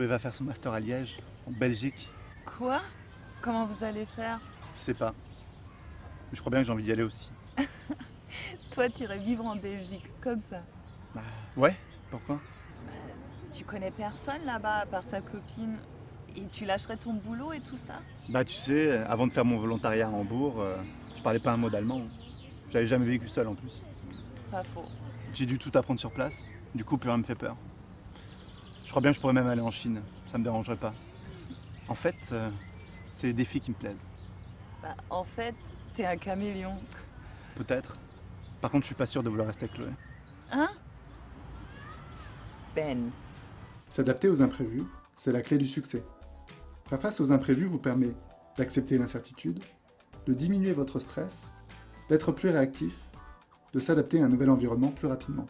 Chloé va faire son master à Liège, en Belgique. Quoi? Comment vous allez faire? Je sais pas. Mais je crois bien que j'ai envie d'y aller aussi. Toi, t'irais vivre en Belgique, comme ça. Bah ouais, pourquoi? Tu connais personne là-bas à part ta copine et tu lâcherais ton boulot et tout ça? Bah tu sais, avant de faire mon volontariat à Hambourg, euh, je parlais pas un mot d'allemand. J'avais jamais vécu seul en plus. Pas faux. J'ai dû tout apprendre sur place, du coup plus rien me fait peur. Je crois bien que je pourrais même aller en Chine, ça me dérangerait pas. En fait, euh, c'est les défis qui me plaisent. Bah, en fait, t'es un caméléon. Peut-être. Par contre, je suis pas sûr de vouloir rester avec Chloé. Hein? Ben. S'adapter aux imprévus, c'est la clé du succès. Faire face aux imprévus vous permet d'accepter l'incertitude, de diminuer votre stress, d'être plus réactif, de s'adapter à un nouvel environnement plus rapidement.